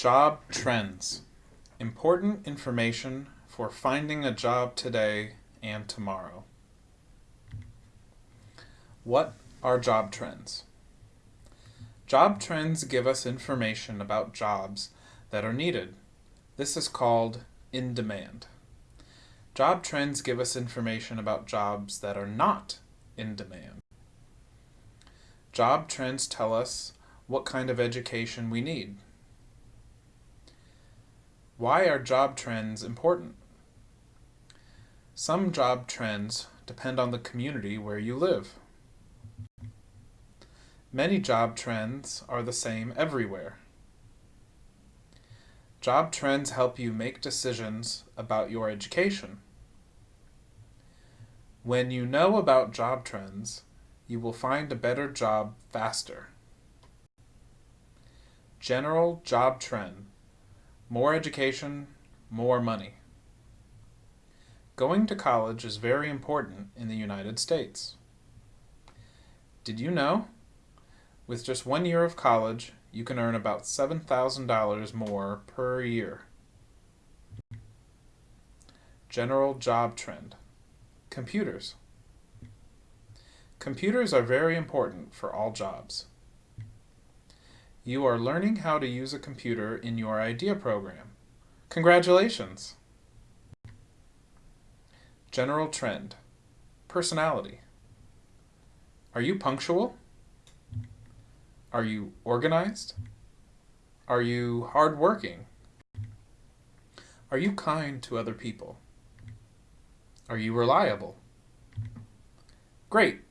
Job trends. Important information for finding a job today and tomorrow. What are job trends? Job trends give us information about jobs that are needed. This is called in demand. Job trends give us information about jobs that are not in demand. Job trends tell us what kind of education we need. Why are job trends important? Some job trends depend on the community where you live. Many job trends are the same everywhere. Job trends help you make decisions about your education. When you know about job trends, you will find a better job faster. General job trend more education, more money. Going to college is very important in the United States. Did you know? With just one year of college, you can earn about $7,000 more per year. General job trend. Computers. Computers are very important for all jobs. You are learning how to use a computer in your IDEA program. Congratulations! General trend. Personality. Are you punctual? Are you organized? Are you hardworking? Are you kind to other people? Are you reliable? Great!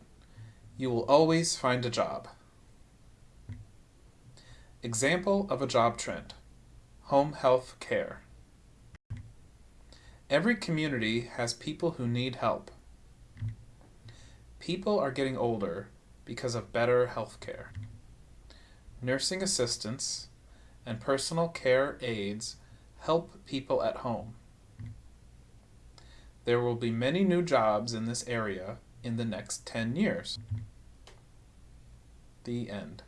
You will always find a job. Example of a job trend. Home health care. Every community has people who need help. People are getting older because of better health care. Nursing assistants and personal care aides help people at home. There will be many new jobs in this area in the next 10 years. The end.